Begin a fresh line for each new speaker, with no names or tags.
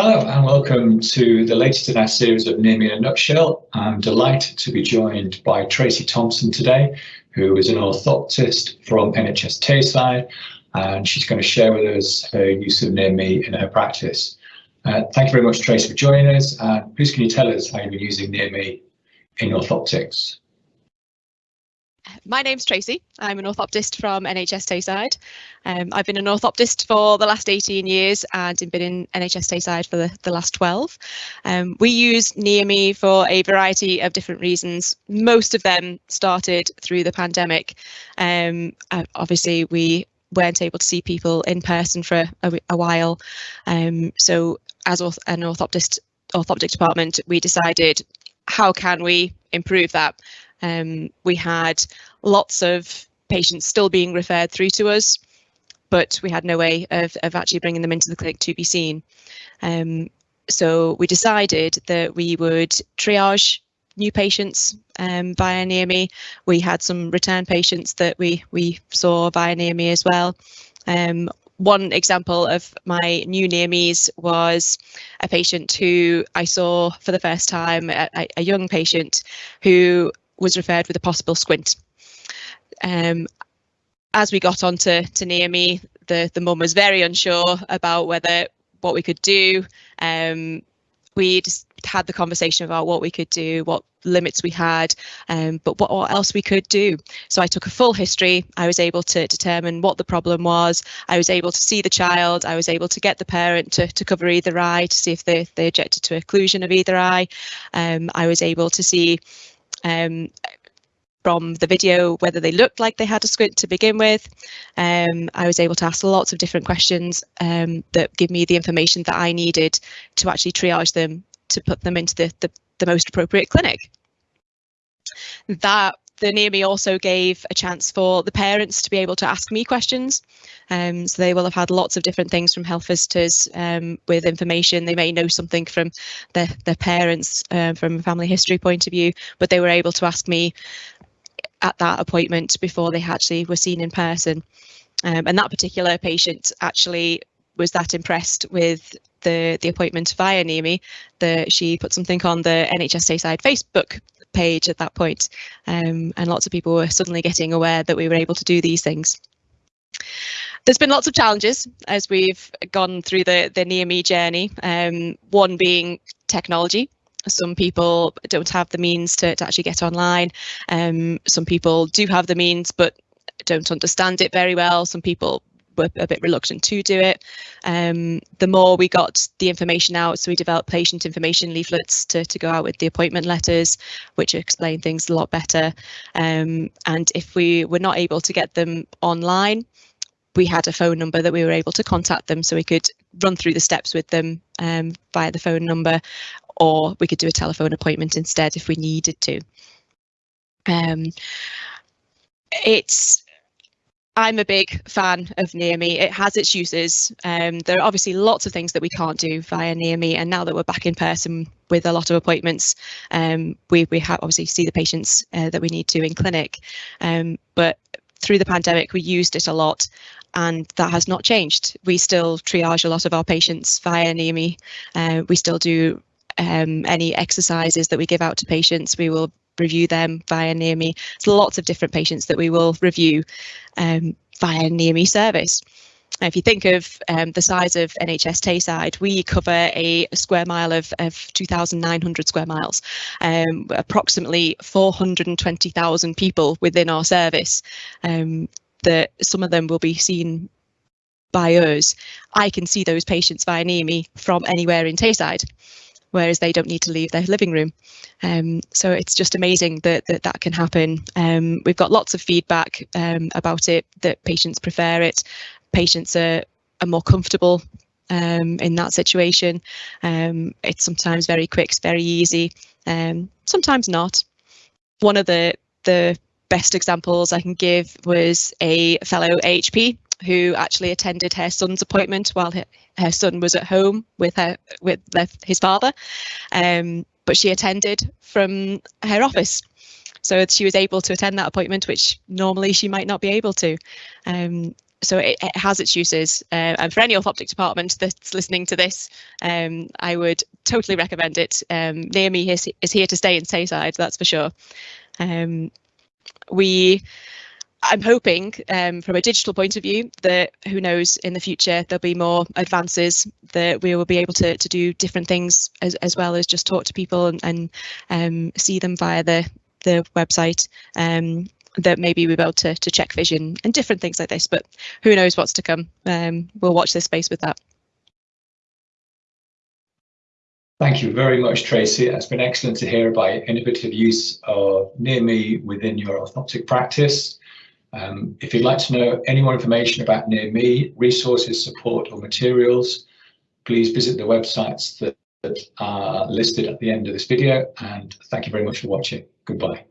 Hello and welcome to the latest in our series of Near Me in a Nutshell. I'm delighted to be joined by Tracy Thompson today, who is an orthoptist from NHS Tayside, and she's going to share with us her use of Near Me in her practice. Uh, thank you very much, Tracy, for joining us. Uh, please can you tell us how you've been using Near Me in orthoptics?
My name's Tracy. I'm an orthoptist from NHS Tayside. Um, I've been an orthoptist for the last 18 years and been in NHS Tayside for the, the last 12. Um, we use Near for a variety of different reasons. Most of them started through the pandemic. Um, uh, obviously, we weren't able to see people in person for a, a while. Um, so as an orthoptist orthoptic department, we decided how can we improve that? Um, we had lots of patients still being referred through to us, but we had no way of, of actually bringing them into the clinic to be seen. Um, so we decided that we would triage new patients um, via near. We had some return patients that we we saw via near as well. Um, one example of my new near was a patient who I saw for the first time, a, a young patient who was referred with a possible squint. Um, as we got on to, to near me, the, the mum was very unsure about whether what we could do. Um, we just had the conversation about what we could do, what limits we had, um, but what, what, else we could do. So I took a full history. I was able to determine what the problem was. I was able to see the child. I was able to get the parent to, to cover either eye to see if they, they objected to occlusion of either eye. Um, I was able to see um, from the video whether they looked like they had a squint to begin with. Um, I was able to ask lots of different questions um, that give me the information that I needed to actually triage them to put them into the, the, the most appropriate clinic. That the near me also gave a chance for the parents to be able to ask me questions. Um, so they will have had lots of different things from health visitors um, with information. They may know something from their, their parents uh, from a family history point of view, but they were able to ask me at that appointment before they actually were seen in person. Um, and that particular patient actually was that impressed with the the appointment via near me that she put something on the NHS Tayside Facebook page at that point, um, and lots of people were suddenly getting aware that we were able to do these things. There's been lots of challenges as we've gone through the the near me journey. Um, one being technology. Some people don't have the means to, to actually get online. Um, some people do have the means but don't understand it very well. Some people were a bit reluctant to do it. Um, the more we got the information out, so we developed patient information leaflets to, to go out with the appointment letters, which explain things a lot better. Um, and if we were not able to get them online, we had a phone number that we were able to contact them so we could run through the steps with them um, via the phone number or we could do a telephone appointment instead if we needed to. Um, it's I'm a big fan of Near Me. It has its uses. Um, there are obviously lots of things that we can't do via Near Me, and now that we're back in person with a lot of appointments, um, we we have obviously see the patients uh, that we need to in clinic. Um, but through the pandemic, we used it a lot, and that has not changed. We still triage a lot of our patients via Near Me. Uh, we still do um, any exercises that we give out to patients. We will review them via near me. There's lots of different patients that we will review um, via near me service. if you think of um, the size of NHS Tayside, we cover a, square mile of, of 2,900 square miles, um, approximately 420,000 people within our service. Um, that some of them will be seen by us. I can see those patients via near me from anywhere in Tayside whereas they don't need to leave their living room. Um, so it's just amazing that that, that can happen. Um, we've got lots of feedback um, about it, that patients prefer it. Patients are, are more comfortable um, in that situation. Um, it's sometimes very quick, very easy, sometimes not. One of the, the best examples I can give was a fellow HP who actually attended her son's appointment while her, her son was at home with her with his father, um, but she attended from her office. So she was able to attend that appointment, which normally she might not be able to. Um, so it, it, has its uses uh, and for any orthoptic department that's listening to this um, I would totally recommend it um, near me is, is here to stay in Tayside that's for sure um, we I'm hoping um, from a digital point of view that who knows in the future there'll be more advances that we will be able to, to do different things as, as well as just talk to people and, and um, see them via the the website um, that maybe we'll be able to, to check vision and different things like this but who knows what's to come um, we'll watch this space with that
Thank you very much, Tracy. It's been excellent to hear about innovative use of Near Me within your orthoptic practice. Um, if you'd like to know any more information about Near Me, resources, support or materials, please visit the websites that, that are listed at the end of this video and thank you very much for watching. Goodbye.